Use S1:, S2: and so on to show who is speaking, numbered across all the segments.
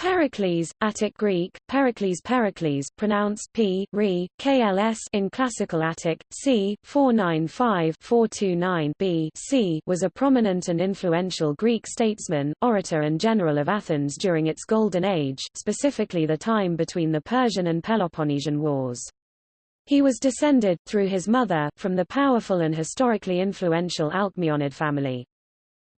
S1: Pericles, Attic Greek, Pericles Pericles pronounced P, Re, KLS in Classical Attic, c. 495-429 B c was a prominent and influential Greek statesman, orator and general of Athens during its Golden Age, specifically the time between the Persian and Peloponnesian Wars. He was descended, through his mother, from the powerful and historically influential Alcmaeonid family.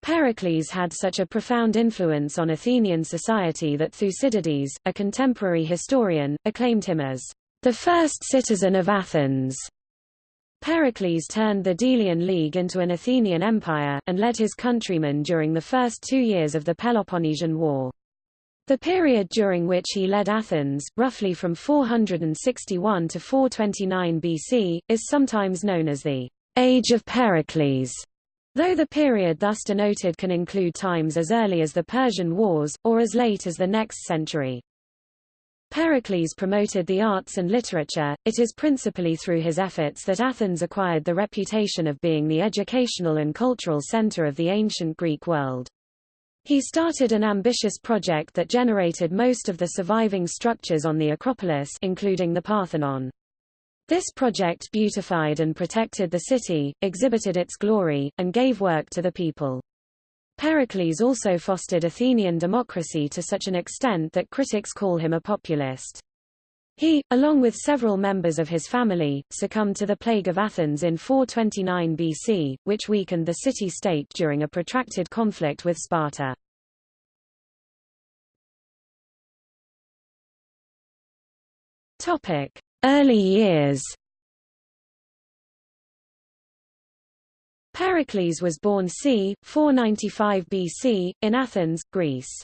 S1: Pericles had such a profound influence on Athenian society that Thucydides, a contemporary historian, acclaimed him as the first citizen of Athens. Pericles turned the Delian League into an Athenian empire, and led his countrymen during the first two years of the Peloponnesian War. The period during which he led Athens, roughly from 461 to 429 BC, is sometimes known as the Age of Pericles. Though the period thus denoted can include times as early as the Persian Wars, or as late as the next century. Pericles promoted the arts and literature, it is principally through his efforts that Athens acquired the reputation of being the educational and cultural center of the ancient Greek world. He started an ambitious project that generated most of the surviving structures on the Acropolis including the Parthenon. This project beautified and protected the city, exhibited its glory, and gave work to the people. Pericles also fostered Athenian democracy to such an extent that critics call him a populist. He, along with several members of his family, succumbed to the plague of Athens in 429 BC, which weakened the city-state during a protracted conflict with Sparta. Topic: Early years Pericles was born c. 495 BC, in Athens, Greece.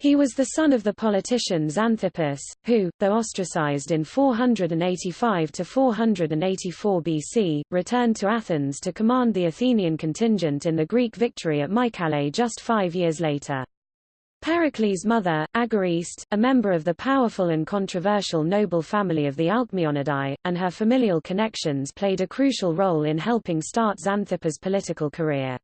S1: He was the son of the politician Xanthippus, who, though ostracized in 485–484 BC, returned to Athens to command the Athenian contingent in the Greek victory at Mycale just five years later. Pericles' mother, Agariste, a member of the powerful and controversial noble family of the Alcmaeonidae, and her familial connections played a crucial role in helping start Xanthippus' political career.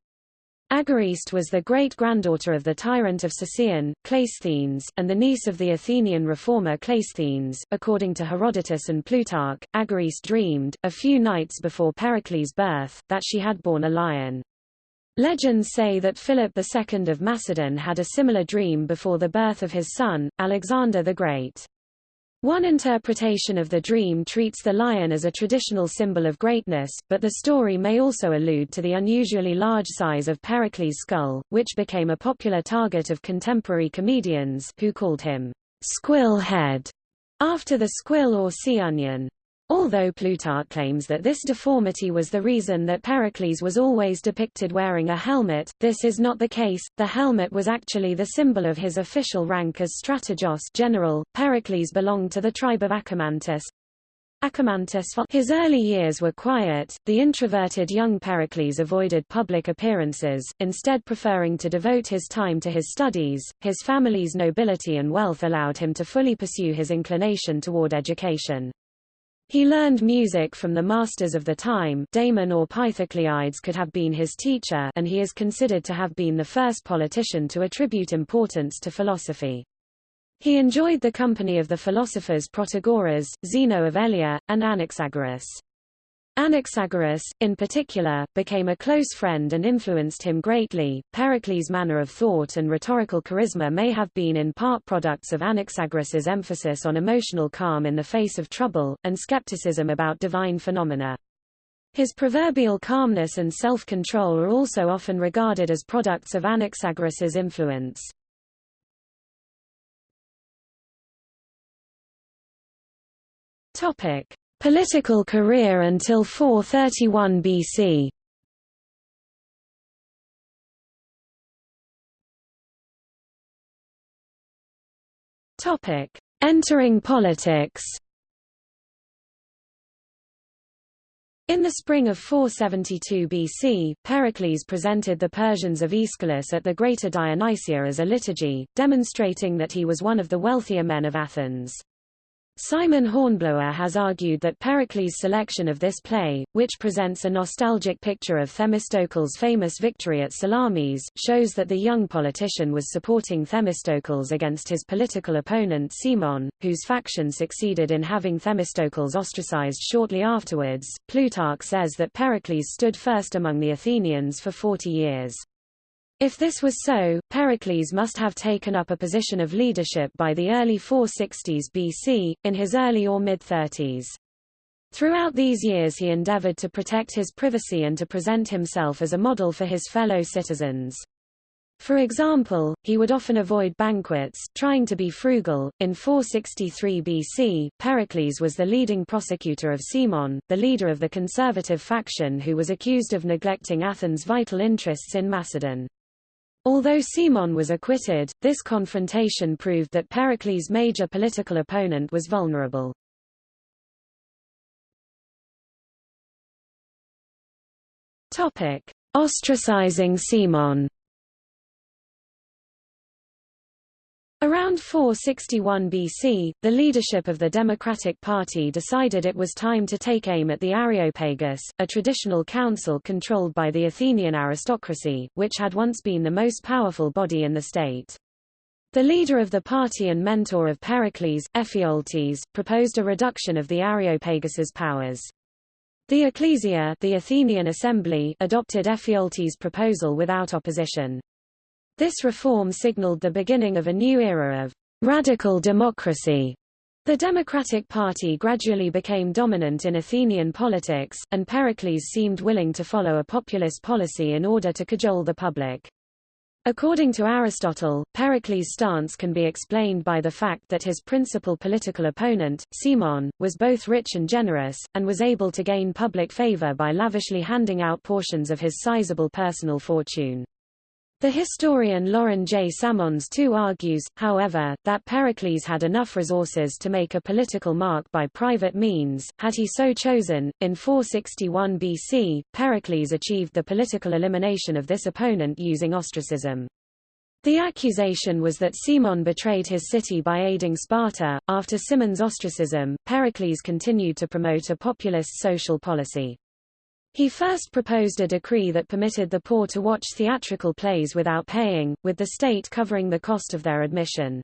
S1: Agariste was the great-granddaughter of the tyrant of Sicyon, Cleisthenes, and the niece of the Athenian reformer Cleisthenes. According to Herodotus and Plutarch, Agariste dreamed, a few nights before Pericles' birth, that she had borne a lion. Legends say that Philip II of Macedon had a similar dream before the birth of his son, Alexander the Great. One interpretation of the dream treats the lion as a traditional symbol of greatness, but the story may also allude to the unusually large size of Pericles' skull, which became a popular target of contemporary comedians who called him Squill Head, after the squill or sea onion. Although Plutarch claims that this deformity was the reason that Pericles was always depicted wearing a helmet, this is not the case. The helmet was actually the symbol of his official rank as strategos general. Pericles belonged to the tribe of. Acamantis his early years were quiet, the introverted young Pericles avoided public appearances, instead preferring to devote his time to his studies. His family's nobility and wealth allowed him to fully pursue his inclination toward education. He learned music from the masters of the time Damon or Pythocleides could have been his teacher and he is considered to have been the first politician to attribute importance to philosophy. He enjoyed the company of the philosophers Protagoras, Zeno of Elea, and Anaxagoras. Anaxagoras, in particular, became a close friend and influenced him greatly. Pericles' manner of thought and rhetorical charisma may have been in part products of Anaxagoras's emphasis on emotional calm in the face of trouble, and skepticism about divine phenomena. His proverbial calmness and self-control are also often regarded as products of Anaxagoras's influence. Topic: Political career until 431 BC Entering politics. In the spring of 472 BC, Pericles presented the Persians of Aeschylus at the Greater Dionysia as a liturgy, demonstrating that he was one of the wealthier men of Athens. Simon Hornblower has argued that Pericles' selection of this play, which presents a nostalgic picture of Themistocles' famous victory at Salamis, shows that the young politician was supporting Themistocles against his political opponent Cimon, whose faction succeeded in having Themistocles ostracized shortly afterwards. Plutarch says that Pericles stood first among the Athenians for 40 years. If this was so, Pericles must have taken up a position of leadership by the early 460s BC, in his early or mid-30s. Throughout these years he endeavored to protect his privacy and to present himself as a model for his fellow citizens. For example, he would often avoid banquets, trying to be frugal. In 463 BC, Pericles was the leading prosecutor of Cimon, the leader of the conservative faction who was accused of neglecting Athens' vital interests in Macedon. Although Cimon was acquitted, this confrontation proved that Pericles' major political opponent was vulnerable. Topic: Ostracizing Cimon. Around 461 BC, the leadership of the Democratic Party decided it was time to take aim at the Areopagus, a traditional council controlled by the Athenian aristocracy, which had once been the most powerful body in the state. The leader of the party and mentor of Pericles, Ephialtes, proposed a reduction of the Areopagus's powers. The Ecclesia the Athenian Assembly adopted Ephialtes' proposal without opposition. This reform signaled the beginning of a new era of radical democracy. The Democratic Party gradually became dominant in Athenian politics, and Pericles seemed willing to follow a populist policy in order to cajole the public. According to Aristotle, Pericles' stance can be explained by the fact that his principal political opponent, Cimon, was both rich and generous, and was able to gain public favor by lavishly handing out portions of his sizable personal fortune. The historian Loren J. Samons too argues, however, that Pericles had enough resources to make a political mark by private means, had he so chosen. In 461 BC, Pericles achieved the political elimination of this opponent using ostracism. The accusation was that Cimon betrayed his city by aiding Sparta. After Cimon's ostracism, Pericles continued to promote a populist social policy. He first proposed a decree that permitted the poor to watch theatrical plays without paying, with the state covering the cost of their admission.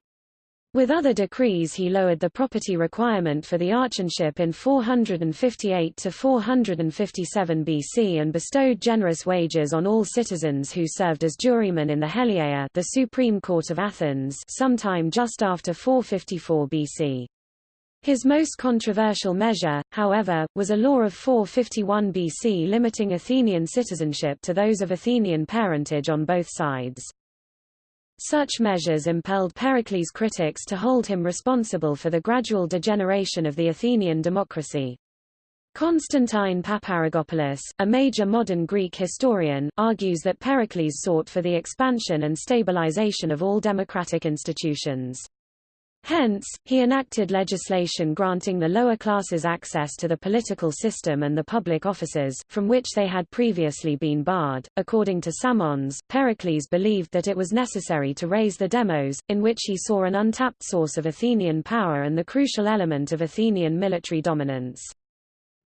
S1: With other decrees he lowered the property requirement for the archonship in 458 to 457 BC and bestowed generous wages on all citizens who served as jurymen in the Heliaea the Supreme Court of Athens sometime just after 454 BC. His most controversial measure, however, was a law of 451 BC limiting Athenian citizenship to those of Athenian parentage on both sides. Such measures impelled Pericles' critics to hold him responsible for the gradual degeneration of the Athenian democracy. Constantine Paparrigopoulos, a major modern Greek historian, argues that Pericles sought for the expansion and stabilization of all democratic institutions. Hence, he enacted legislation granting the lower classes access to the political system and the public offices, from which they had previously been barred. According to Samons, Pericles believed that it was necessary to raise the demos, in which he saw an untapped source of Athenian power and the crucial element of Athenian military dominance.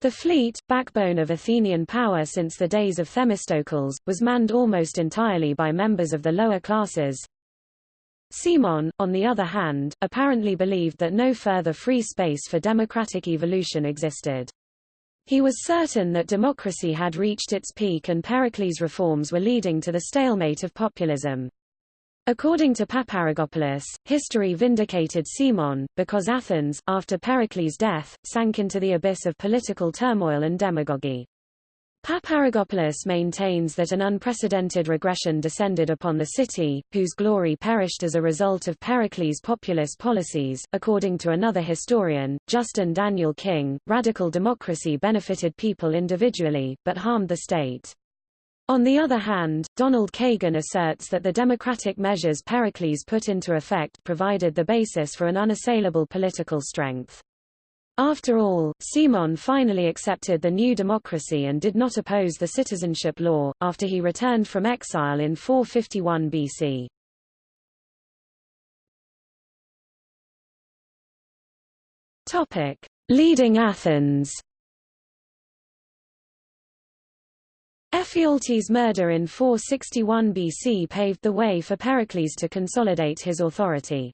S1: The fleet, backbone of Athenian power since the days of Themistocles, was manned almost entirely by members of the lower classes, Cimon, on the other hand, apparently believed that no further free space for democratic evolution existed. He was certain that democracy had reached its peak and Pericles' reforms were leading to the stalemate of populism. According to Paparrigopoulos, history vindicated Cimon, because Athens, after Pericles' death, sank into the abyss of political turmoil and demagogy. Paparrigopoulos maintains that an unprecedented regression descended upon the city, whose glory perished as a result of Pericles' populist policies. According to another historian, Justin Daniel King, radical democracy benefited people individually, but harmed the state. On the other hand, Donald Kagan asserts that the democratic measures Pericles put into effect provided the basis for an unassailable political strength. After all, Cimon finally accepted the new democracy and did not oppose the citizenship law, after he returned from exile in 451 BC. Topic: Leading Athens. Ephialtes' murder in 461 BC paved the way for Pericles to consolidate his authority.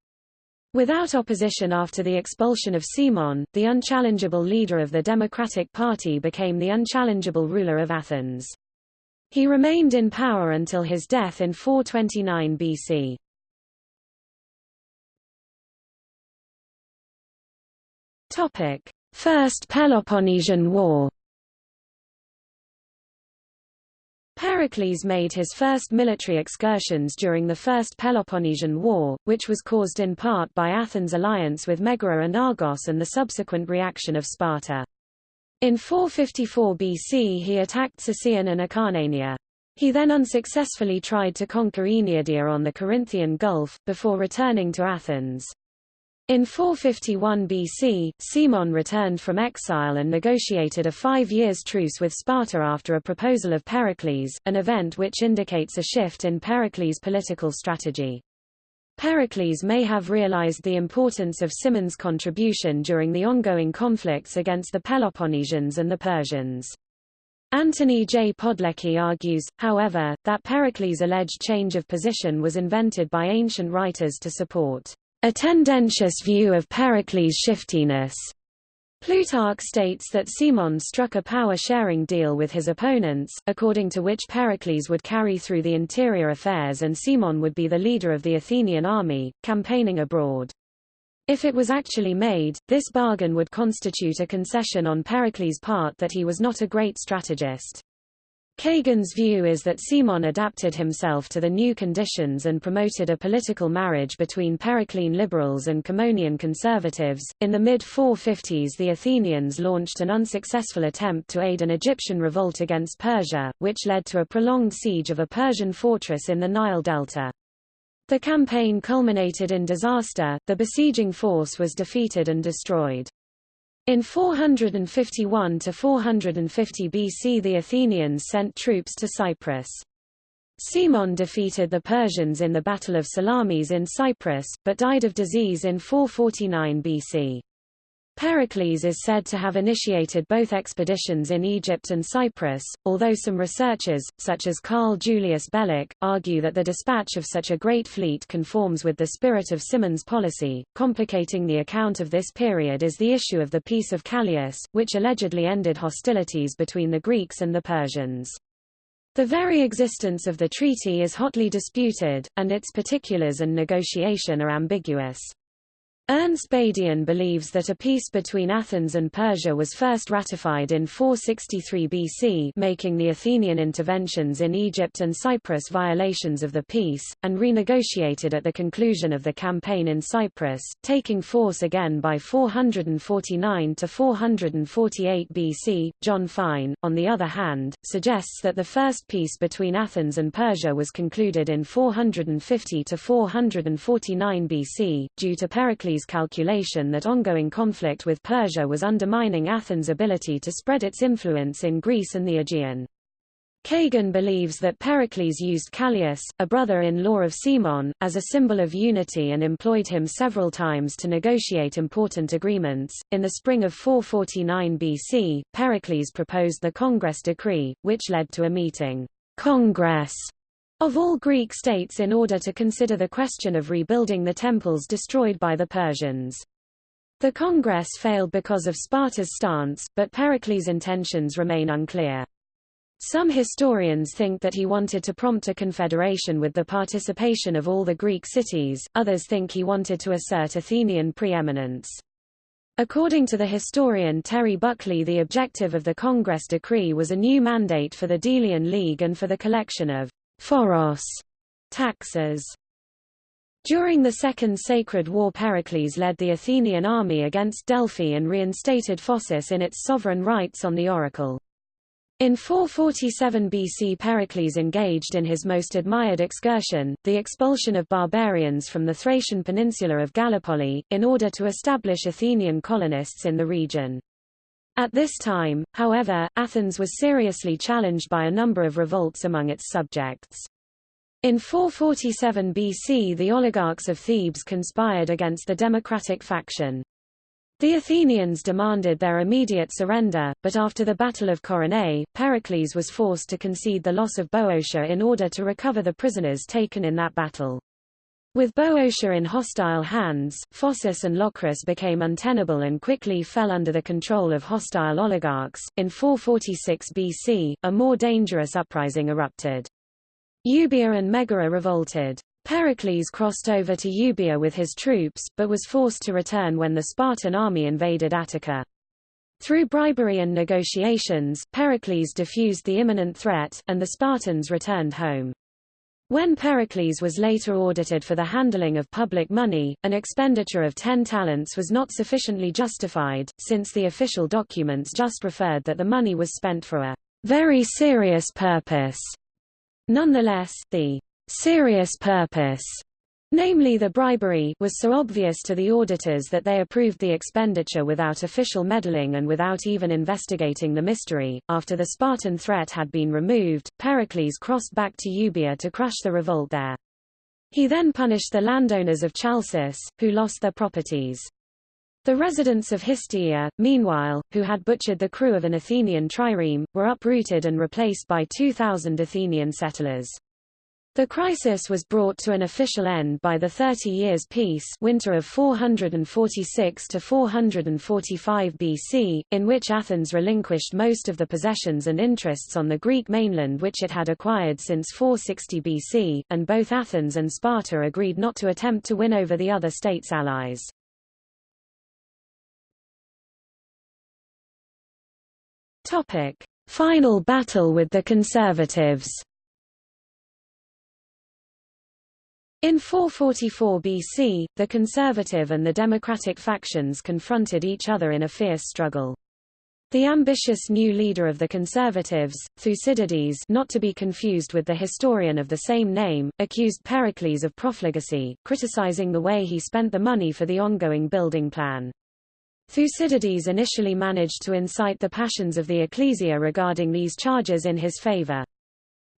S1: Without opposition after the expulsion of Cimon, the unchallengeable leader of the Democratic Party became the unchallengeable ruler of Athens. He remained in power until his death in 429 BC. Topic: First Peloponnesian War. Pericles made his first military excursions during the First Peloponnesian War, which was caused in part by Athens' alliance with Megara and Argos and the subsequent reaction of Sparta. In 454 BC he attacked Sicyon and Acarnania. He then unsuccessfully tried to conquer Oeniadae on the Corinthian Gulf, before returning to Athens. In 451 BC, Cimon returned from exile and negotiated a five years truce with Sparta after a proposal of Pericles, an event which indicates a shift in Pericles' political strategy. Pericles may have realized the importance of Cimon's contribution during the ongoing conflicts against the Peloponnesians and the Persians. Antony J. Podlecki argues, however, that Pericles' alleged change of position was invented by ancient writers to support a tendentious view of Pericles' shiftiness. Plutarch states that Cimon struck a power-sharing deal with his opponents, according to which Pericles would carry through the interior affairs and Cimon would be the leader of the Athenian army, campaigning abroad. If it was actually made, this bargain would constitute a concession on Pericles' part that he was not a great strategist. Kagan's view is that Cimon adapted himself to the new conditions and promoted a political marriage between Periclean liberals and Cimonian conservatives. In the mid 450s, the Athenians launched an unsuccessful attempt to aid an Egyptian revolt against Persia, which led to a prolonged siege of a Persian fortress in the Nile Delta. The campaign culminated in disaster, the besieging force was defeated and destroyed. In 451 to 450 BC the Athenians sent troops to Cyprus. Cimon defeated the Persians in the Battle of Salamis in Cyprus, but died of disease in 449 BC. Pericles is said to have initiated both expeditions in Egypt and Cyprus, although some researchers, such as Karl Julius Beloch, argue that the dispatch of such a great fleet conforms with the spirit of Cimon's policy. Complicating the account of this period is the issue of the Peace of Callias, which allegedly ended hostilities between the Greeks and the Persians. The very existence of the treaty is hotly disputed, and its particulars and negotiation are ambiguous. Ernst Badian believes that a peace between Athens and Persia was first ratified in 463 BC making the Athenian interventions in Egypt and Cyprus violations of the peace, and renegotiated at the conclusion of the campaign in Cyprus, taking force again by 449 to 448 BC. John Fine, on the other hand, suggests that the first peace between Athens and Persia was concluded in 450 to 449 BC, due to Pericles' calculation that ongoing conflict with Persia was undermining Athens' ability to spread its influence in Greece and the Aegean. Kagan believes that Pericles used Callias, a brother-in-law of Cimon, as a symbol of unity and employed him several times to negotiate important agreements. In the spring of 449 BC, Pericles proposed the Congress decree, which led to a meeting Congress of all Greek states in order to consider the question of rebuilding the temples destroyed by the Persians. The Congress failed because of Sparta's stance, but Pericles' intentions remain unclear. Some historians think that he wanted to prompt a confederation with the participation of all the Greek cities, others think he wanted to assert Athenian preeminence. According to the historian Terry Buckley the objective of the Congress decree was a new mandate for the Delian League and for the collection of Phoros taxes. During the Second Sacred War Pericles led the Athenian army against Delphi and reinstated Phocis in its sovereign rights on the oracle. In 447 BC Pericles engaged in his most admired excursion, the expulsion of barbarians from the Thracian peninsula of Gallipoli, in order to establish Athenian colonists in the region. At this time, however, Athens was seriously challenged by a number of revolts among its subjects. In 447 BC the oligarchs of Thebes conspired against the democratic faction. The Athenians demanded their immediate surrender, but after the Battle of Coronea, Pericles was forced to concede the loss of Boeotia in order to recover the prisoners taken in that battle. With Boeotia in hostile hands, Phocis and Locris became untenable and quickly fell under the control of hostile oligarchs. In 446 BC, a more dangerous uprising erupted. Euboea and Megara revolted. Pericles crossed over to Euboea with his troops, but was forced to return when the Spartan army invaded Attica. Through bribery and negotiations, Pericles diffused the imminent threat, and the Spartans returned home. When Pericles was later audited for the handling of public money, an expenditure of 10 talents was not sufficiently justified, since the official documents just referred that the money was spent for a very serious purpose. Nonetheless, the serious purpose, namely the bribery, was so obvious to the auditors that they approved the expenditure without official meddling and without even investigating the mystery. After the Spartan threat had been removed, Pericles crossed back to Euboea to crush the revolt there. He then punished the landowners of Chalcis, who lost their properties. The residents of Histiaea, meanwhile, who had butchered the crew of an Athenian trireme, were uprooted and replaced by 2,000 Athenian settlers. The crisis was brought to an official end by the Thirty Years' Peace winter of 446 to 445 BC, in which Athens relinquished most of the possessions and interests on the Greek mainland which it had acquired since 460 BC, and both Athens and Sparta agreed not to attempt to win over the other states' allies. Final battle with the conservatives. In 444 BC, the conservative and the democratic factions confronted each other in a fierce struggle. The ambitious new leader of the conservatives, Thucydides not to be confused with the historian of the same name, accused Pericles of profligacy, criticizing the way he spent the money for the ongoing building plan. Thucydides initially managed to incite the passions of the ecclesia regarding these charges in his favor.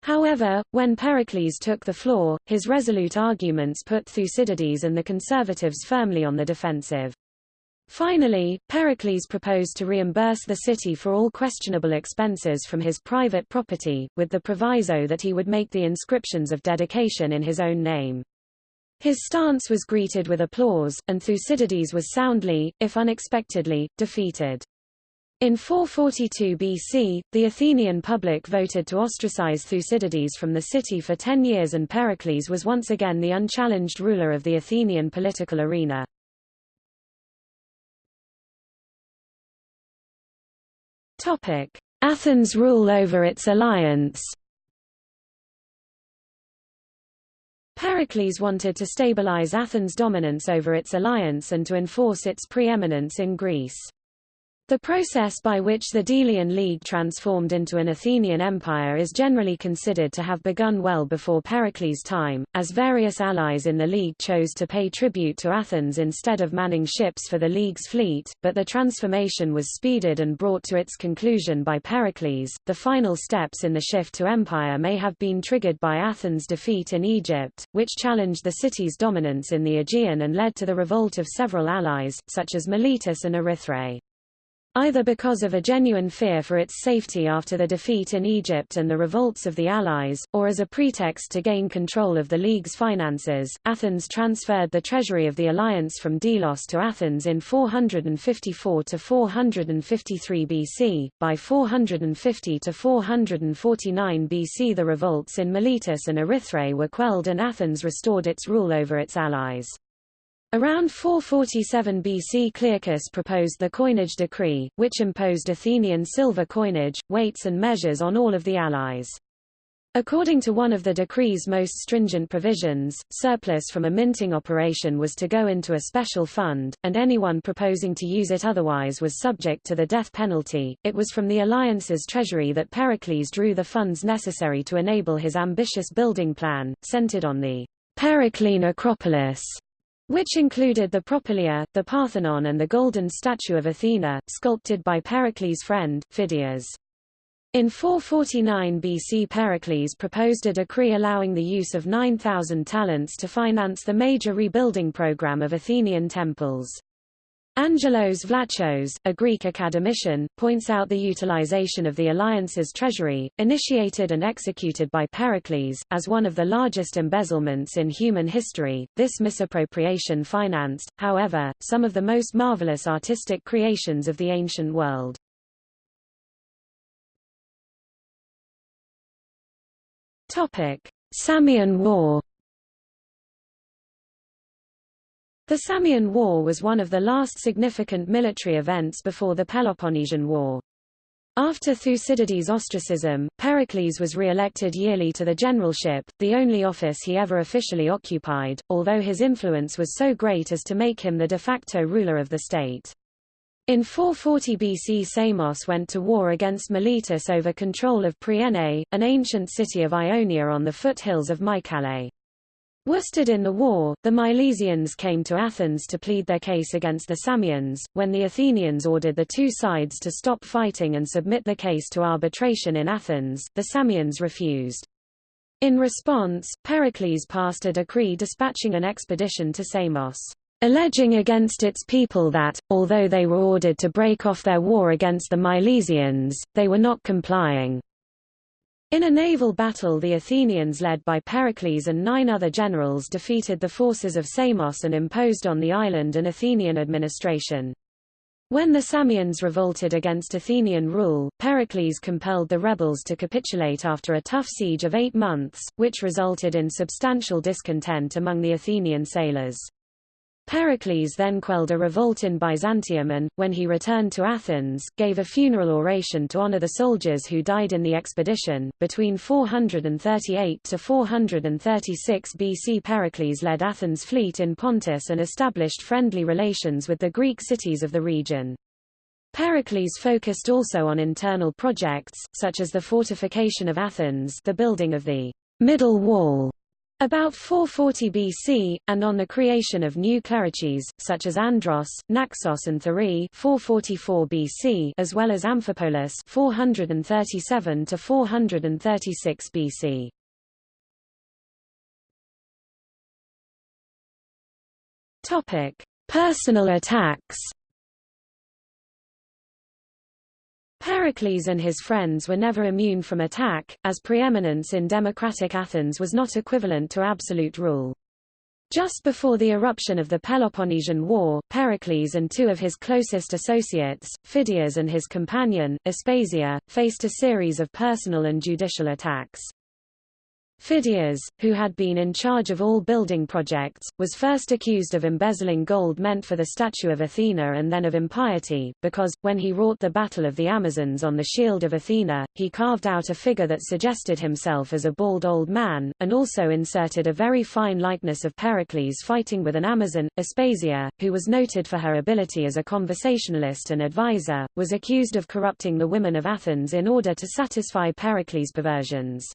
S1: However, when Pericles took the floor, his resolute arguments put Thucydides and the conservatives firmly on the defensive. Finally, Pericles proposed to reimburse the city for all questionable expenses from his private property, with the proviso that he would make the inscriptions of dedication in his own name. His stance was greeted with applause, and Thucydides was soundly, if unexpectedly, defeated. In 442 BC, the Athenian public voted to ostracize Thucydides from the city for ten years and Pericles was once again the unchallenged ruler of the Athenian political arena. Athens' rule over its alliance Pericles wanted to stabilize Athens' dominance over its alliance and to enforce its preeminence in Greece. The process by which the Delian League transformed into an Athenian empire is generally considered to have begun well before Pericles' time, as various allies in the League chose to pay tribute to Athens instead of manning ships for the League's fleet, but the transformation was speeded and brought to its conclusion by Pericles. The final steps in the shift to empire may have been triggered by Athens' defeat in Egypt, which challenged the city's dominance in the Aegean and led to the revolt of several allies, such as Miletus and Erythrae. Either because of a genuine fear for its safety after the defeat in Egypt and the revolts of the Allies, or as a pretext to gain control of the League's finances, Athens transferred the treasury of the alliance from Delos to Athens in 454 to 453 BC. By 450 to 449 BC the revolts in Miletus and Erythrae were quelled and Athens restored its rule over its allies. Around 447 BC Clearchus proposed the coinage decree, which imposed Athenian silver coinage, weights and measures on all of the allies. According to one of the decree's most stringent provisions, surplus from a minting operation was to go into a special fund, and anyone proposing to use it otherwise was subject to the death penalty. It was from the alliance's treasury that Pericles drew the funds necessary to enable his ambitious building plan, centered on the Periclean Acropolis, which included the Propylaea, the Parthenon and the golden statue of Athena, sculpted by Pericles' friend, Phidias. In 449 BC Pericles proposed a decree allowing the use of 9,000 talents to finance the major rebuilding program of Athenian temples. Angelos Vlachos, a Greek academician, points out the utilization of the alliance's treasury, initiated and executed by Pericles, as one of the largest embezzlements in human history. This misappropriation financed, however, some of the most marvelous artistic creations of the ancient world. Topic: Samian War The Samian War was one of the last significant military events before the Peloponnesian War. After Thucydides' ostracism, Pericles was re-elected yearly to the generalship, the only office he ever officially occupied, although his influence was so great as to make him the de facto ruler of the state. In 440 BC Samos went to war against Miletus over control of Priene, an ancient city of Ionia on the foothills of Mycale. Worsted in the war, the Milesians came to Athens to plead their case against the Samians, when the Athenians ordered the two sides to stop fighting and submit the case to arbitration in Athens, the Samians refused. In response, Pericles passed a decree dispatching an expedition to Samos, alleging against its people that, although they were ordered to break off their war against the Milesians, they were not complying. In a naval battle the Athenians led by Pericles and nine other generals defeated the forces of Samos and imposed on the island an Athenian administration. When the Samians revolted against Athenian rule, Pericles compelled the rebels to capitulate after a tough siege of eight months, which resulted in substantial discontent among the Athenian sailors. Pericles then quelled a revolt in Byzantium and, when he returned to Athens, gave a funeral oration to honor the soldiers who died in the expedition. Between 438 to 436 BC Pericles led Athens' fleet in Pontus and established friendly relations with the Greek cities of the region. Pericles focused also on internal projects, such as the fortification of Athens the building of the middle wall about 440 BC, and on the creation of new cleruchies, such as Andros, Naxos and Thurii 444 BC as well as Amphipolis 437 to 436 BC. Topic: Personal attacks Pericles and his friends were never immune from attack, as preeminence in democratic Athens was not equivalent to absolute rule. Just before the eruption of the Peloponnesian War, Pericles and two of his closest associates, Phidias and his companion, Aspasia, faced a series of personal and judicial attacks. Phidias, who had been in charge of all building projects, was first accused of embezzling gold meant for the statue of Athena and then of impiety, because, when he wrought the Battle of the Amazons on the shield of Athena, he carved out a figure that suggested himself as a bald old man, and also inserted a very fine likeness of Pericles fighting with an Amazon. Aspasia, who was noted for her ability as a conversationalist and advisor, was accused of corrupting the women of Athens in order to satisfy Pericles' perversions.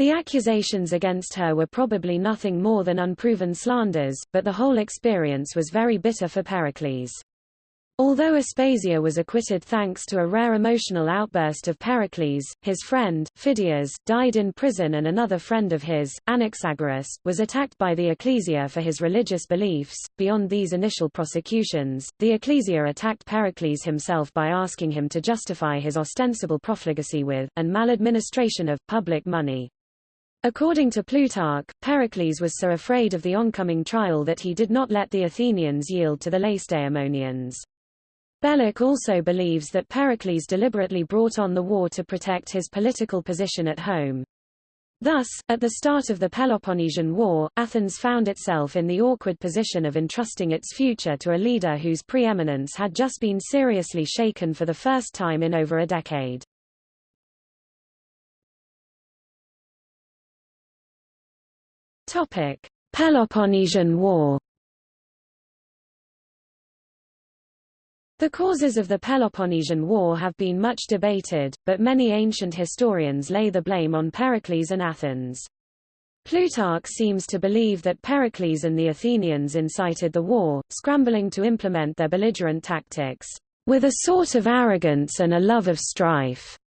S1: The accusations against her were probably nothing more than unproven slanders, but the whole experience was very bitter for Pericles. Although Aspasia was acquitted thanks to a rare emotional outburst of Pericles, his friend, Phidias, died in prison and another friend of his, Anaxagoras, was attacked by the Ecclesia for his religious beliefs. Beyond these initial prosecutions, the Ecclesia attacked Pericles himself by asking him to justify his ostensible profligacy with, and maladministration of, public money. According to Plutarch, Pericles was so afraid of the oncoming trial that he did not let the Athenians yield to the Lacedaemonians. Beloch also believes that Pericles deliberately brought on the war to protect his political position at home. Thus, at the start of the Peloponnesian War, Athens found itself in the awkward position of entrusting its future to a leader whose preeminence had just been seriously shaken for the first time in over a decade. Topic: Peloponnesian War. The causes of the Peloponnesian War have been much debated, but many ancient historians lay the blame on Pericles and Athens. Plutarch seems to believe that Pericles and the Athenians incited the war, scrambling to implement their belligerent tactics, with a sort of arrogance and a love of strife.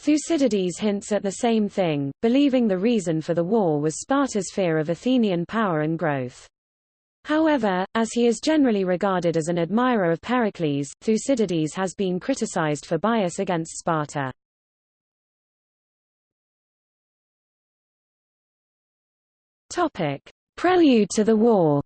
S1: Thucydides hints at the same thing, believing the reason for the war was Sparta's fear of Athenian power and growth. However, as he is generally regarded as an admirer of Pericles, Thucydides has been criticized for bias against Sparta. Topic: Prelude to the war.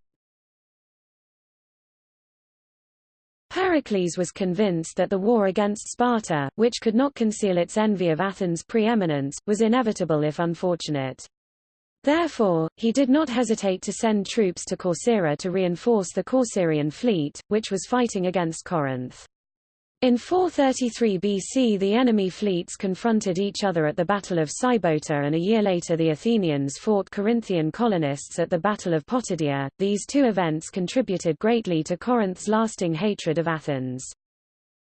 S1: Pericles was convinced that the war against Sparta, which could not conceal its envy of Athens' preeminence, was inevitable if unfortunate. Therefore, he did not hesitate to send troops to Corcyra to reinforce the Corcyraean fleet, which was fighting against Corinth. In 433 BC the enemy fleets confronted each other at the Battle of Sybota and a year later the Athenians fought Corinthian colonists at the Battle of Potidaea. These two events contributed greatly to Corinth's lasting hatred of Athens.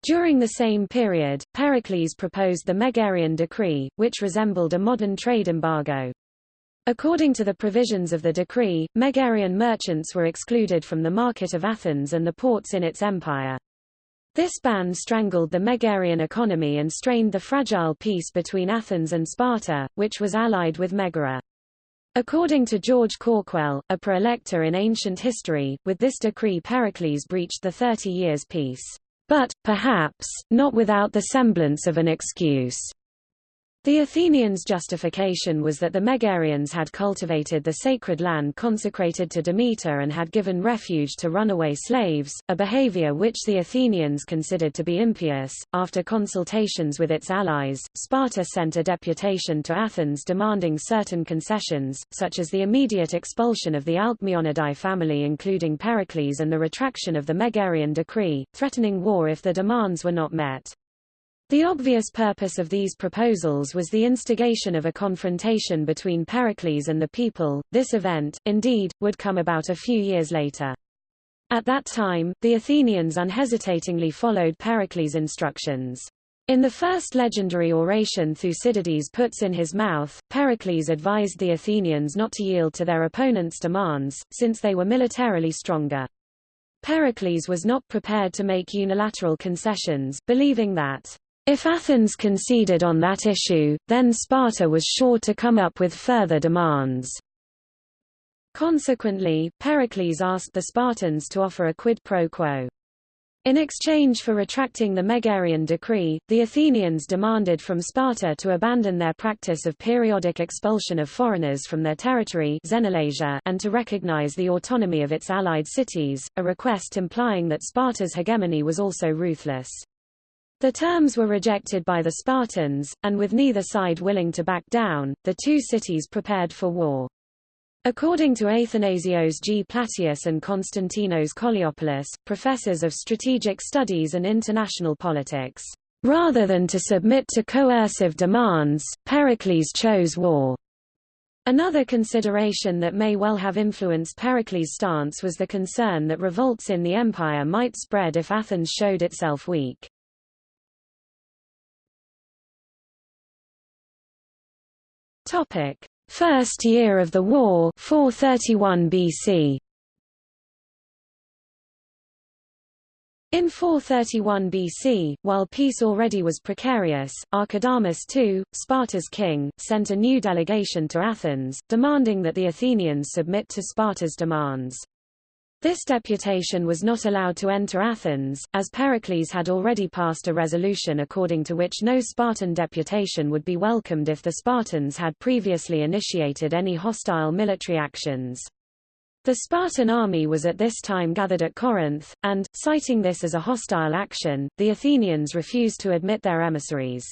S1: During the same period, Pericles proposed the Megarian decree, which resembled a modern trade embargo. According to the provisions of the decree, Megarian merchants were excluded from the market of Athens and the ports in its empire. This ban strangled the Megarian economy and strained the fragile peace between Athens and Sparta, which was allied with Megara. According to George Cawkwell, a praelector in ancient history, with this decree Pericles breached the Thirty Years' Peace. But, perhaps, not without the semblance of an excuse. The Athenians' justification was that the Megarians had cultivated the sacred land consecrated to Demeter and had given refuge to runaway slaves, a behavior which the Athenians considered to be impious. After consultations with its allies, Sparta sent a deputation to Athens demanding certain concessions, such as the immediate expulsion of the Alcmaeonidae family including Pericles and the retraction of the Megarian decree, threatening war if the demands were not met. The obvious purpose of these proposals was the instigation of a confrontation between Pericles and the people. This event, indeed, would come about a few years later. At that time, the Athenians unhesitatingly followed Pericles' instructions. In the first legendary oration Thucydides puts in his mouth, Pericles advised the Athenians not to yield to their opponents' demands, since they were militarily stronger. Pericles was not prepared to make unilateral concessions, believing that if Athens conceded on that issue, then Sparta was sure to come up with further demands. Consequently, Pericles asked the Spartans to offer a quid pro quo. In exchange for retracting the Megarian decree, the Athenians demanded from Sparta to abandon their practice of periodic expulsion of foreigners from their territory and to recognize the autonomy of its allied cities, a request implying that Sparta's hegemony was also ruthless. The terms were rejected by the Spartans, and with neither side willing to back down, the two cities prepared for war. According to Athanasios G. Platias and Konstantinos Koliopoulos, professors of strategic studies and international politics, rather than to submit to coercive demands, Pericles chose war. Another consideration that may well have influenced Pericles' stance was the concern that revolts in the empire might spread if Athens showed itself weak. Topic: First year of the war, 431 BC. In 431 BC, while peace already was precarious, Archidamus II, Sparta's king, sent a new delegation to Athens, demanding that the Athenians submit to Sparta's demands. This deputation was not allowed to enter Athens, as Pericles had already passed a resolution according to which no Spartan deputation would be welcomed if the Spartans had previously initiated any hostile military actions. The Spartan army was at this time gathered at Corinth, and, citing this as a hostile action, the Athenians refused to admit their emissaries.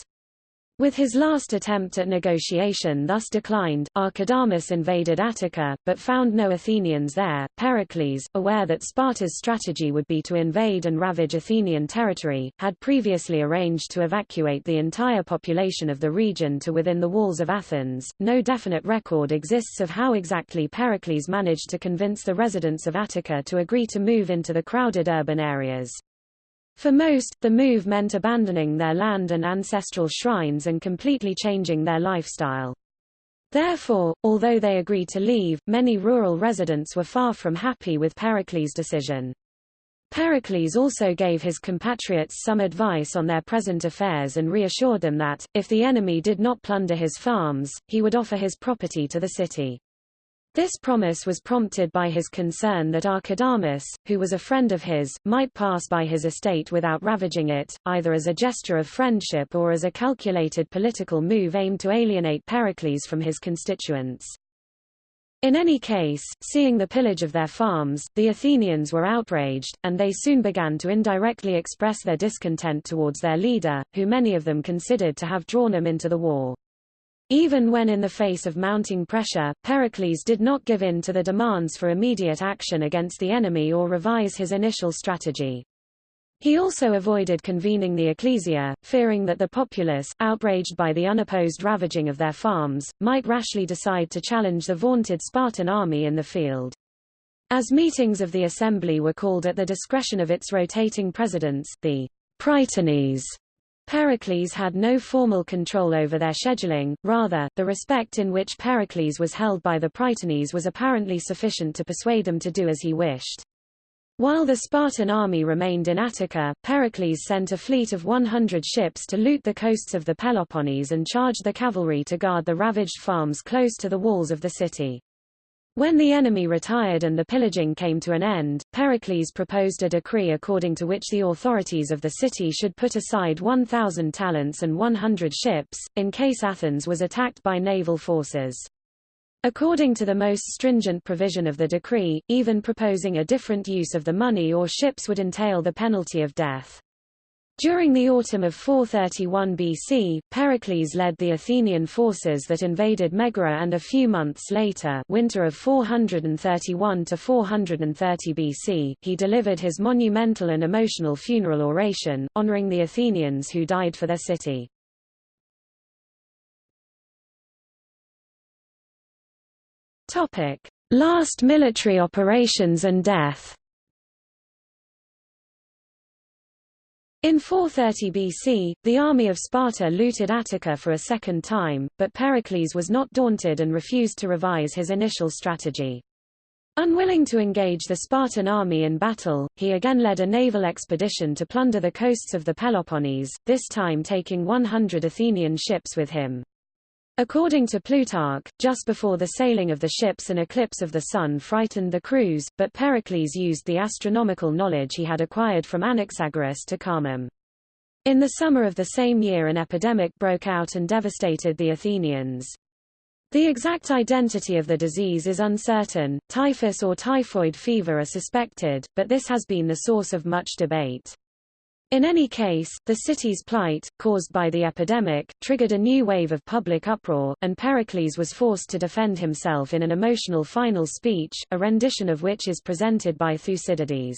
S1: With his last attempt at negotiation thus declined, Archidamus invaded Attica, but found no Athenians there. Pericles, aware that Sparta's strategy would be to invade and ravage Athenian territory, had previously arranged to evacuate the entire population of the region to within the walls of Athens. No definite record exists of how exactly Pericles managed to convince the residents of Attica to agree to move into the crowded urban areas. For most, the move meant abandoning their land and ancestral shrines and completely changing their lifestyle. Therefore, although they agreed to leave, many rural residents were far from happy with Pericles' decision. Pericles also gave his compatriots some advice on their present affairs and reassured them that, if the enemy did not plunder his farms, he would offer his property to the city. This promise was prompted by his concern that Archidamus, who was a friend of his, might pass by his estate without ravaging it, either as a gesture of friendship or as a calculated political move aimed to alienate Pericles from his constituents. In any case, seeing the pillage of their farms, the Athenians were outraged, and they soon began to indirectly express their discontent towards their leader, who many of them considered to have drawn them into the war. Even when in the face of mounting pressure, Pericles did not give in to the demands for immediate action against the enemy or revise his initial strategy. He also avoided convening the ecclesia, fearing that the populace, outraged by the unopposed ravaging of their farms, might rashly decide to challenge the vaunted Spartan army in the field. As meetings of the assembly were called at the discretion of its rotating presidents, the Prytanes Pericles had no formal control over their scheduling, rather, the respect in which Pericles was held by the Prytanes was apparently sufficient to persuade them to do as he wished. While the Spartan army remained in Attica, Pericles sent a fleet of 100 ships to loot the coasts of the Peloponnese and charged the cavalry to guard the ravaged farms close to the walls of the city. When the enemy retired and the pillaging came to an end, Pericles proposed a decree according to which the authorities of the city should put aside 1,000 talents and 100 ships, in case Athens was attacked by naval forces. According to the most stringent provision of the decree, even proposing a different use of the money or ships would entail the penalty of death. During the autumn of 431 BC, Pericles led the Athenian forces that invaded Megara and a few months later winter of 431 to 430 BC, he delivered his monumental and emotional funeral oration, honoring the Athenians who died for their city. Last military operations and death In 430 BC, the army of Sparta looted Attica for a second time, but Pericles was not daunted and refused to revise his initial strategy. Unwilling to engage the Spartan army in battle, he again led a naval expedition to plunder the coasts of the Peloponnese, this time taking 100 Athenian ships with him. According to Plutarch, just before the sailing of the ships an eclipse of the sun frightened the crews, but Pericles used the astronomical knowledge he had acquired from Anaxagoras to calm them. In the summer of the same year an epidemic broke out and devastated the Athenians. The exact identity of the disease is uncertain, typhus or typhoid fever are suspected, but this has been the source of much debate. In any case, the city's plight, caused by the epidemic, triggered a new wave of public uproar, and Pericles was forced to defend himself in an emotional final speech, a rendition of which is presented by Thucydides.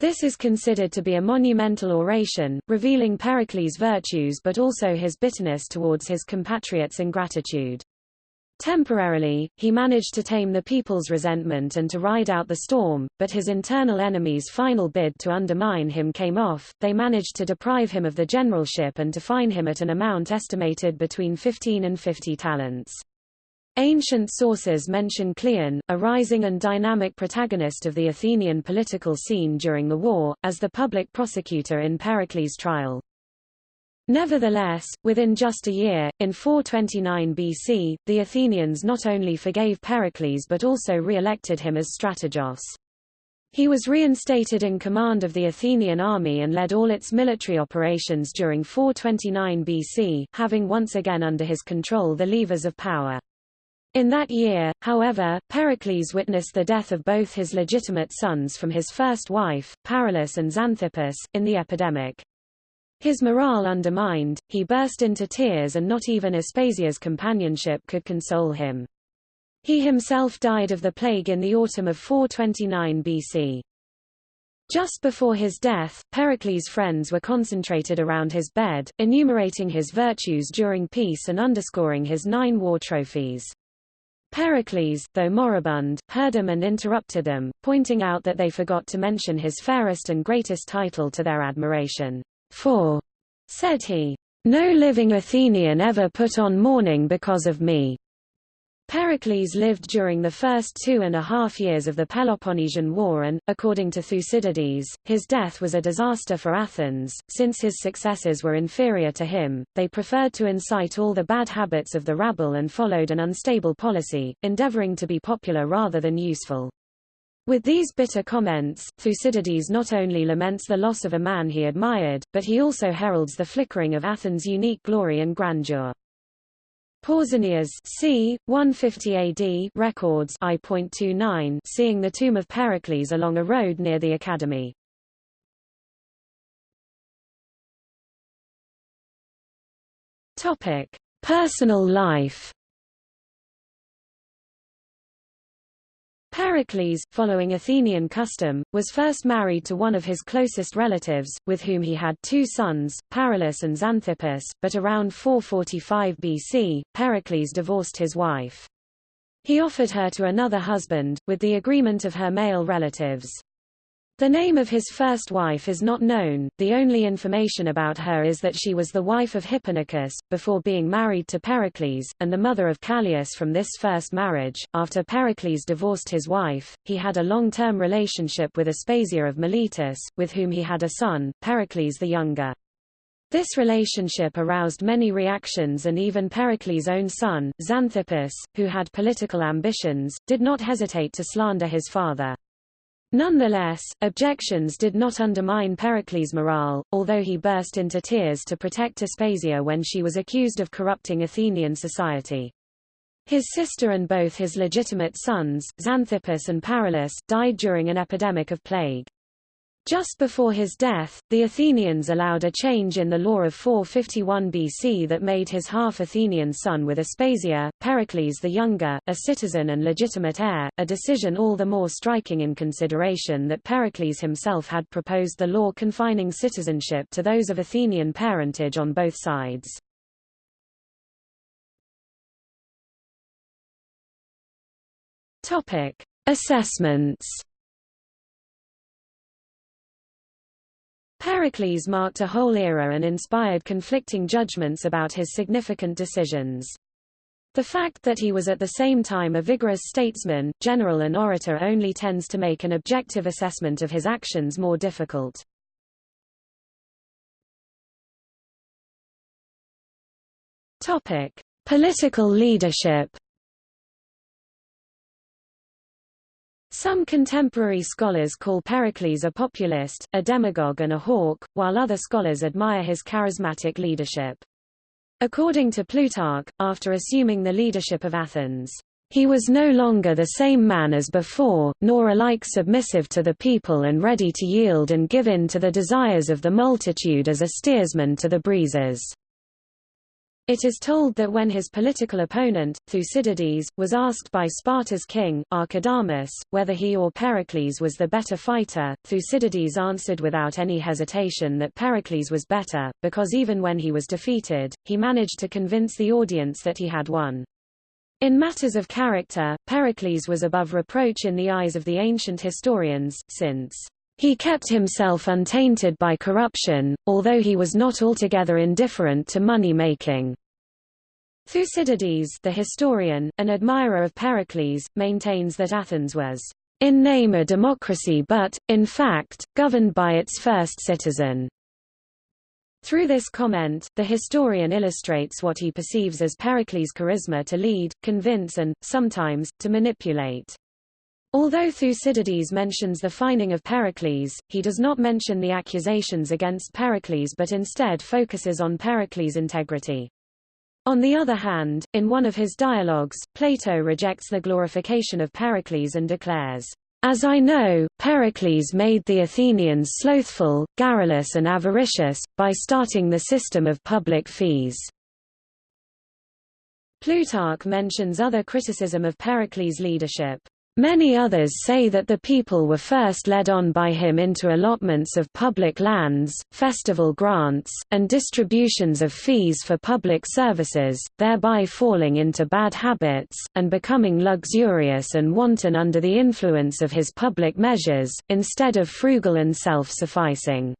S1: This is considered to be a monumental oration, revealing Pericles' virtues but also his bitterness towards his compatriots' ingratitude. Temporarily, he managed to tame the people's resentment and to ride out the storm, but his internal enemies' final bid to undermine him came off, they managed to deprive him of the generalship and to fine him at an amount estimated between 15 and 50 talents. Ancient sources mention Cleon, a rising and dynamic protagonist of the Athenian political scene during the war, as the public prosecutor in Pericles' trial. Nevertheless, within just a year, in 429 BC, the Athenians not only forgave Pericles but also re-elected him as strategos. He was reinstated in command of the Athenian army and led all its military operations during 429 BC, having once again under his control the levers of power. In that year, however, Pericles witnessed the death of both his legitimate sons from his first wife, Paralus and Xanthippus, in the epidemic. His morale undermined, he burst into tears and not even Aspasia's companionship could console him. He himself died of the plague in the autumn of 429 BC. Just before his death, Pericles' friends were concentrated around his bed, enumerating his virtues during peace and underscoring his nine war trophies. Pericles, though moribund, heard them and interrupted them, pointing out that they forgot to mention his fairest and greatest title to their admiration. For, said he, no living Athenian ever put on mourning because of me. Pericles lived during the first two and a half years of the Peloponnesian War and, according to Thucydides, his death was a disaster for Athens, since his successors were inferior to him, they preferred to incite all the bad habits of the rabble and followed an unstable policy, endeavoring to be popular rather than useful. With these bitter comments, Thucydides not only laments the loss of a man he admired, but he also heralds the flickering of Athens' unique glory and grandeur. Pausanias c. 150 AD records I.29 seeing the tomb of Pericles along a road near the academy. Topic: Personal life. Pericles, following Athenian custom, was first married to one of his closest relatives, with whom he had two sons, Paralus and Xanthippus, but around 445 BC, Pericles divorced his wife. He offered her to another husband, with the agreement of her male relatives. The name of his first wife is not known, the only information about her is that she was the wife of Hipponicus, before being married to Pericles, and the mother of Callias from this first marriage. After Pericles divorced his wife, he had a long-term relationship with Aspasia of Miletus, with whom he had a son, Pericles the Younger. This relationship aroused many reactions and even Pericles' own son, Xanthippus, who had political ambitions, did not hesitate to slander his father. Nonetheless, objections did not undermine Pericles' morale, although he burst into tears to protect Aspasia when she was accused of corrupting Athenian society. His sister and both his legitimate sons, Xanthippus and Paralus, died during an epidemic of plague. Just before his death, the Athenians allowed a change in the law of 451 BC that made his half-Athenian son with Aspasia, Pericles the Younger, a citizen and legitimate heir, a decision all the more striking in consideration that Pericles himself had proposed the law confining citizenship to those of Athenian parentage on both sides. Assessments Pericles marked a whole era and inspired conflicting judgments about his significant decisions. The fact that he was at the same time a vigorous statesman, general and orator only tends to make an objective assessment of his actions more difficult. Topic: Political leadership Some contemporary scholars call Pericles a populist, a demagogue and a hawk, while other scholars admire his charismatic leadership. According to Plutarch, after assuming the leadership of Athens, he was no longer the same man as before, nor alike submissive to the people and ready to yield and give in to the desires of the multitude as a steersman to the breezes. It is told that when his political opponent, Thucydides, was asked by Sparta's king, Archidamus, whether he or Pericles was the better fighter, Thucydides answered without any hesitation that Pericles was better, because even when he was defeated, he managed to convince the audience that he had won. In matters of character, Pericles was above reproach in the eyes of the ancient historians, since he kept himself untainted by corruption, although he was not altogether indifferent to money-making. Thucydides the historian, an admirer of Pericles, maintains that Athens was in name a democracy but, in fact, governed by its first citizen. Through this comment, the historian illustrates what he perceives as Pericles' charisma to lead, convince and, sometimes, to manipulate. Although Thucydides mentions the fining of Pericles, he does not mention the accusations against Pericles but instead focuses on Pericles' integrity. On the other hand, in one of his dialogues, Plato rejects the glorification of Pericles and declares, As I know, Pericles made the Athenians slothful, garrulous and avaricious, by starting the system of public fees. Plutarch mentions other criticism of Pericles' leadership. Many others say that the people were first led on by him into allotments of public lands, festival grants, and distributions of fees for public services, thereby falling into bad habits, and becoming luxurious and wanton under the influence of his public measures, instead of frugal and self-sufficing.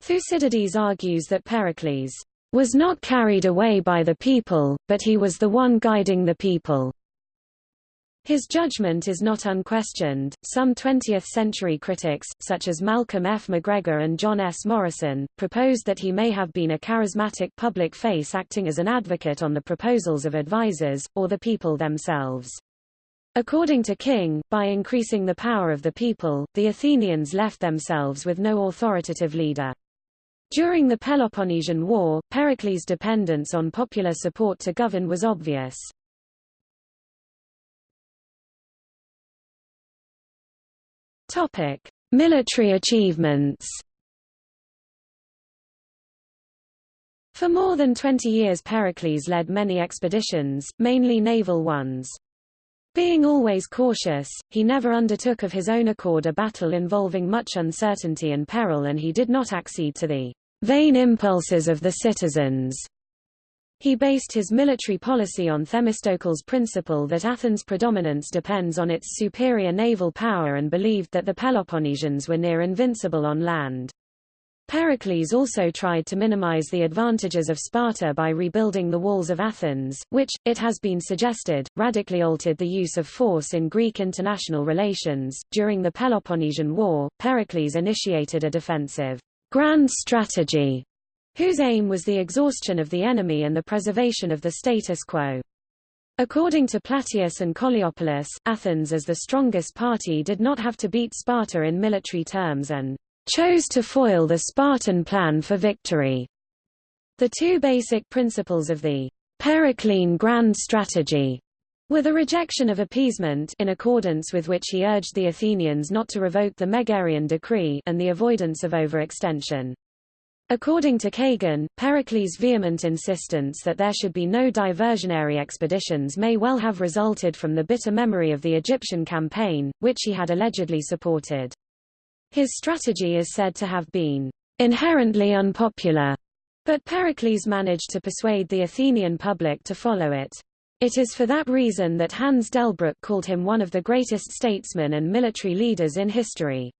S1: Thucydides argues that Pericles was not carried away by the people, but he was the one guiding the people. His judgment is not unquestioned. Some 20th-century critics, such as Malcolm F. McGregor and John S. Morrison, proposed that he may have been a charismatic public face acting as an advocate on the proposals of advisers, or the people themselves. According to King, by increasing the power of the people, the Athenians left themselves with no authoritative leader. During the Peloponnesian War, Pericles' dependence on popular support to govern was obvious. Topic: Military achievements. For more than 20 years Pericles led many expeditions, mainly naval ones. Being always cautious, he never undertook of his own accord a battle involving much uncertainty and peril and he did not accede to the vain impulses of the citizens. He based his military policy on Themistocles' principle that Athens' predominance depends on its superior naval power and believed that the Peloponnesians were near invincible on land. Pericles also tried to minimize the advantages of Sparta by rebuilding the walls of Athens, which, it has been suggested, radically altered the use of force in Greek international relations. During the Peloponnesian War, Pericles initiated a defensive grand strategy whose aim was the exhaustion of the enemy and the preservation of the status quo. According to Platias and Koliopoulos, Athens as the strongest party did not have to beat Sparta in military terms and chose to foil the Spartan plan for victory. The two basic principles of the Periclean grand strategy were the rejection of appeasement in accordance with which he urged the Athenians not to revoke the Megarian decree and the avoidance of overextension. According to Kagan, Pericles' vehement insistence that there should be no diversionary expeditions may well have resulted from the bitter memory of the Egyptian campaign, which he had allegedly supported. His strategy is said to have been inherently unpopular, but Pericles managed to persuade the Athenian public to follow it. It is for that reason that Hans Delbrück called him one of the greatest statesmen and military leaders in history.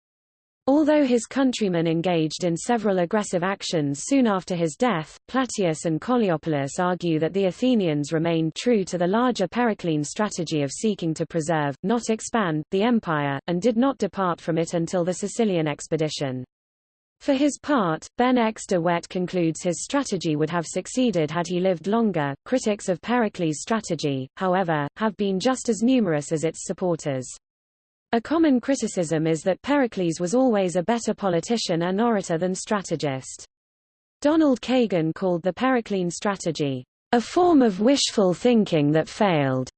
S1: Although his countrymen engaged in several aggressive actions soon after his death, Platias and Koliopoulos argue that the Athenians remained true to the larger Periclean strategy of seeking to preserve, not expand, the empire, and did not depart from it until the Sicilian expedition. For his part, Ben X de Wet concludes his strategy would have succeeded had he lived longer. Critics of Pericles' strategy, however, have been just as numerous as its supporters. A common criticism is that Pericles was always a better politician and orator than strategist. Donald Kagan called the Periclean strategy, a form of wishful thinking that failed.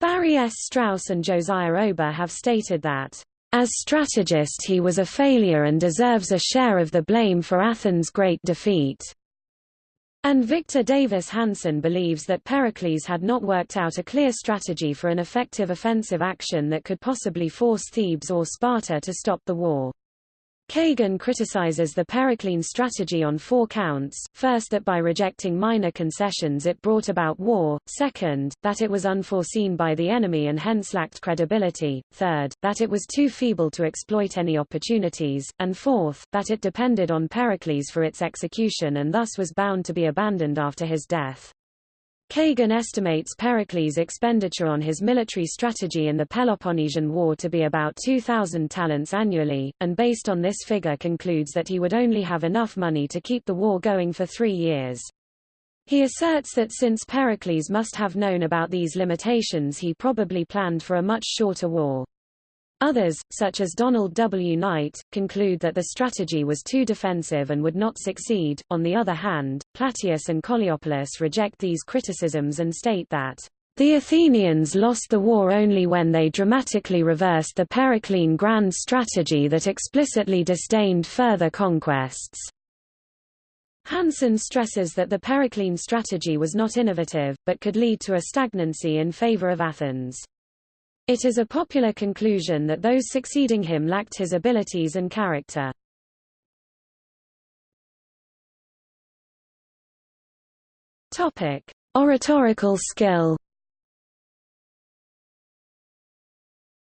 S1: Barry S. Strauss and Josiah Ober have stated that, as strategist he was a failure and deserves a share of the blame for Athens' great defeat. And Victor Davis Hanson believes that Pericles had not worked out a clear strategy for an effective offensive action that could possibly force Thebes or Sparta to stop the war. Kagan criticizes the Periclean strategy on four counts, first that by rejecting minor concessions it brought about war, second, that it was unforeseen by the enemy and hence lacked credibility, third, that it was too feeble to exploit any opportunities, and fourth, that it depended on Pericles for its execution and thus was bound to be abandoned after his death. Kagan estimates Pericles' expenditure on his military strategy in the Peloponnesian War to be about 2,000 talents annually, and based on this figure concludes that he would only have enough money to keep the war going for three years. He asserts that since Pericles must have known about these limitations he probably planned for a much shorter war. Others, such as Donald W. Knight, conclude that the strategy was too defensive and would not succeed. On the other hand, Platias and Koliopoulos reject these criticisms and state that the Athenians lost the war only when they dramatically reversed the Periclean grand strategy that explicitly disdained further conquests. Hansen stresses that the Periclean strategy was not innovative, but could lead to a stagnancy in favor of Athens. It is a popular conclusion that those succeeding him lacked his abilities and character. Topic: Oratorical skill.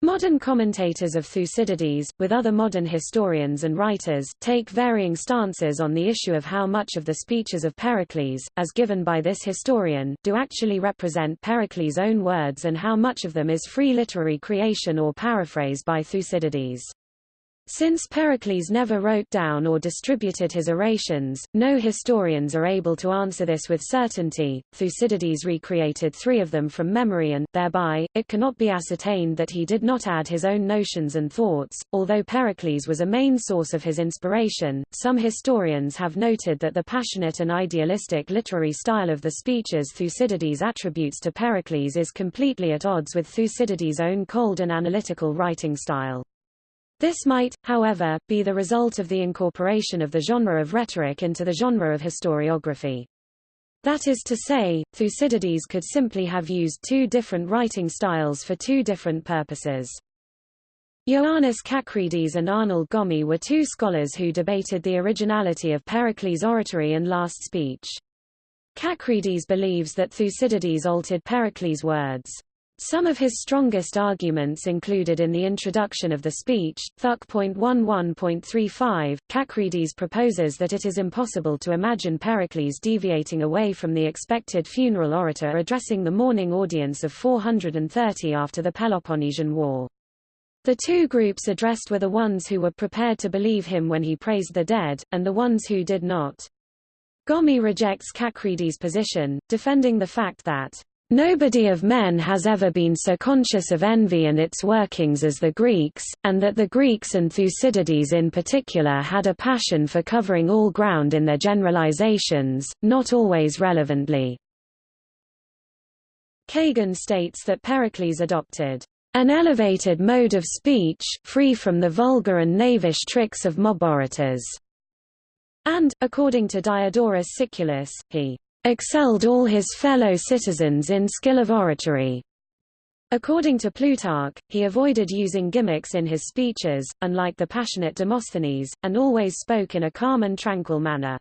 S1: Modern commentators of Thucydides, with other modern historians and writers, take varying stances on the issue of how much of the speeches of Pericles, as given by this historian, do actually represent Pericles' own words and how much of them is free literary creation or paraphrase by Thucydides. Since Pericles never wrote down or distributed his orations, no historians are able to answer this with certainty. Thucydides recreated three of them from memory and, thereby, it cannot be ascertained that he did not add his own notions and thoughts. Although Pericles was a main source of his inspiration, some historians have noted that the passionate and idealistic literary style of the speeches Thucydides attributes to Pericles is completely at odds with Thucydides' own cold and analytical writing style. This might, however, be the result of the incorporation of the genre of rhetoric into the genre of historiography. That is to say, Thucydides could simply have used two different writing styles for two different purposes. Ioannis Kakridis and Arnold Gomme were two scholars who debated the originality of Pericles' oratory and last speech. Kakridis believes that Thucydides altered Pericles' words. Some of his strongest arguments included in the introduction of the speech, Thuc.11.35, Kakridis proposes that it is impossible to imagine Pericles deviating away from the expected funeral orator addressing the mourning audience of 430 after the Peloponnesian War. The two groups addressed were the ones who were prepared to believe him when he praised the dead, and the ones who did not. Gomme rejects Kakridis' position, defending the fact that Nobody of men has ever been so conscious of envy and its workings as the Greeks, and that the Greeks and Thucydides in particular had a passion for covering all ground in their generalizations, not always relevantly. Kagan states that Pericles adopted an elevated mode of speech, free from the vulgar and knavish tricks of mob orators, and, according to Diodorus Siculus, he excelled all his fellow citizens in skill of oratory. According to Plutarch, he avoided using gimmicks in his speeches, unlike the passionate Demosthenes, and always spoke in a calm and tranquil manner.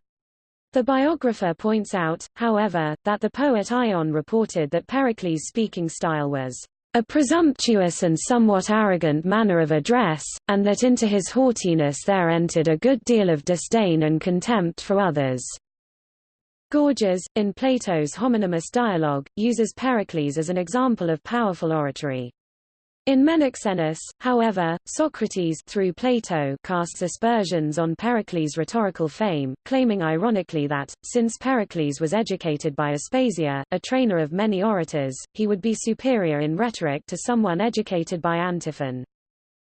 S1: The biographer points out, however, that the poet Ion reported that Pericles' speaking style was a presumptuous and somewhat arrogant manner of address, and that into his haughtiness there entered a good deal of disdain and contempt for others. Gorgias, in Plato's homonymous dialogue, uses Pericles as an example of powerful oratory. In Menexenus, however, Socrates through Plato casts aspersions on Pericles' rhetorical fame, claiming ironically that, since Pericles was educated by Aspasia, a trainer of many orators, he would be superior in rhetoric to someone educated by Antiphon.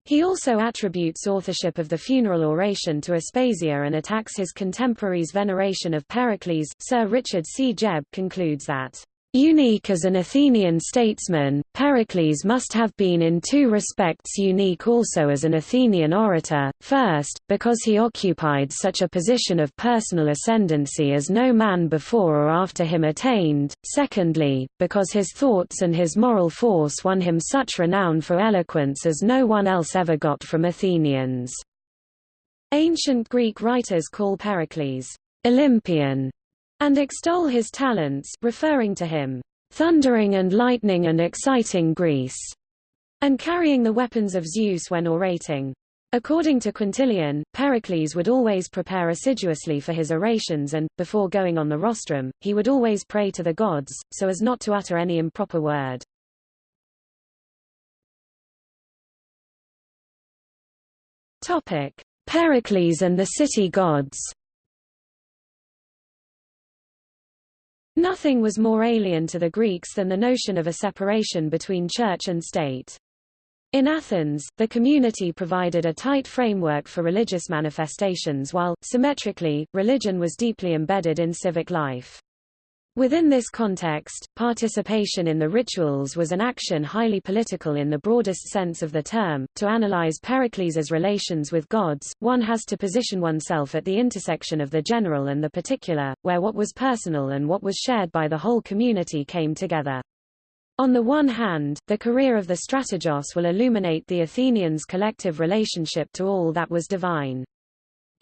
S1: He also attributes authorship of the funeral oration to Aspasia and attacks his contemporaries' veneration of Pericles. Sir Richard C. Jebb concludes that Unique as an Athenian statesman, Pericles must have been in two respects unique also as an Athenian orator, first, because he occupied such a position of personal ascendancy as no man before or after him attained, secondly, because his thoughts and his moral force won him such renown for eloquence as no one else ever got from Athenians. Ancient Greek writers call Pericles Olympian and extol his talents referring to him, "...thundering and lightning and exciting Greece", and carrying the weapons of Zeus when orating. According to Quintilian, Pericles would always prepare assiduously for his orations and, before going on the rostrum, he would always pray to the gods, so as not to utter any improper word. Pericles and the city gods Nothing was more alien to the Greeks than the notion of a separation between church and state. In Athens, the community provided a tight framework for religious manifestations while, symmetrically, religion was deeply embedded in civic life. Within this context, participation in the rituals was an action highly political in the broadest sense of the term. To analyze Pericles' relations with gods, one has to position oneself at the intersection of the general and the particular, where what was personal and what was shared by the whole community came together. On the one hand, the career of the strategos will illuminate the Athenians' collective relationship to all that was divine.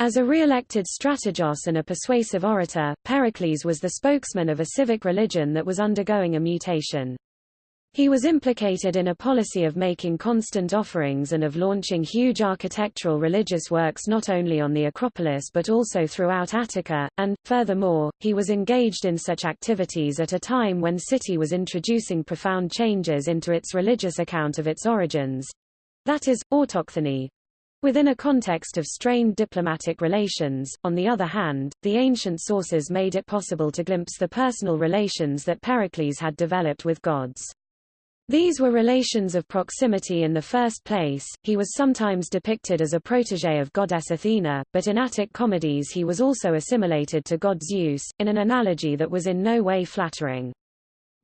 S1: As a re-elected strategos and a persuasive orator, Pericles was the spokesman of a civic religion that was undergoing a mutation. He was implicated in a policy of making constant offerings and of launching huge architectural religious works not only on the Acropolis but also throughout Attica, and, furthermore, he was engaged in such activities at a time when city was introducing profound changes into its religious account of its origins—that is, autochthony, Within a context of strained diplomatic relations, on the other hand, the ancient sources made it possible to glimpse the personal relations that Pericles had developed with gods. These were relations of proximity in the first place, he was sometimes depicted as a protege of goddess Athena, but in Attic comedies he was also assimilated to god Zeus, in an analogy that was in no way flattering.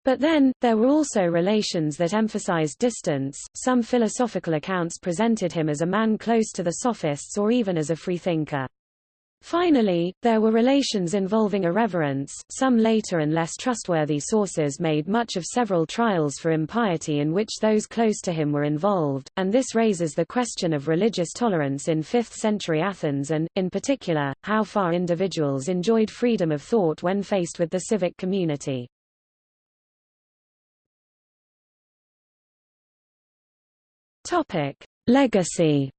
S1: But then, there were also relations that emphasized distance, some philosophical accounts presented him as a man close to the sophists or even as a freethinker. Finally, there were relations involving irreverence. Some later and less trustworthy sources made much of several trials for impiety in which those close to him were involved, and this raises the question of religious tolerance in 5th century Athens and, in particular, how far individuals enjoyed freedom of thought when faced with the civic community. Topic: Legacy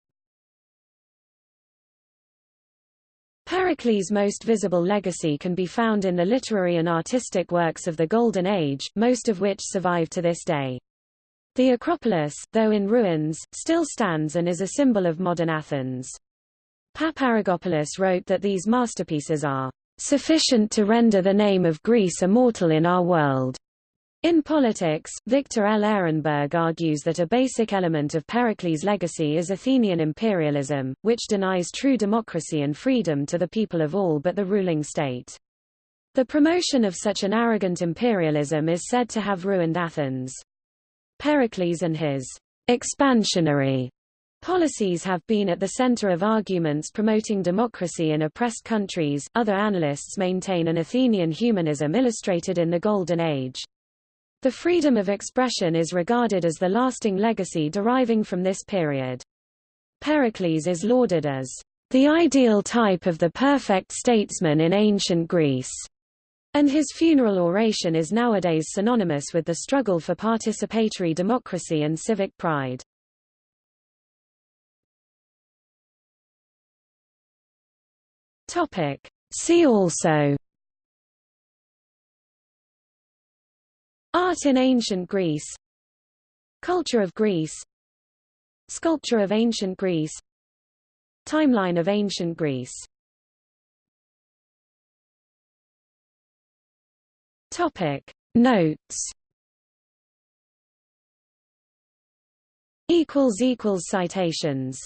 S1: Pericles' most visible legacy can be found in the literary and artistic works of the Golden Age, most of which survive to this day. The Acropolis, though in ruins, still stands and is a symbol of modern Athens. Paparrigopoulos wrote that these masterpieces are sufficient to render the name of Greece immortal in our world. In politics, Victor L. Ehrenberg argues that a basic element of Pericles' legacy is Athenian imperialism, which denies true democracy and freedom to the people of all but the ruling state. The promotion of such an arrogant imperialism is said to have ruined Athens. Pericles and his expansionary policies have been at the center of arguments promoting democracy in oppressed countries. Other analysts maintain an Athenian humanism illustrated in the Golden Age. The freedom of expression is regarded as the lasting legacy deriving from this period. Pericles is lauded as the ideal type of the perfect statesman in ancient Greece, and his funeral oration is nowadays synonymous with the struggle for participatory democracy and civic pride. See also Art in ancient Greece. Culture of Greece. Sculpture of ancient Greece. Timeline of ancient Greece. Topic. Notes. Equals equals citations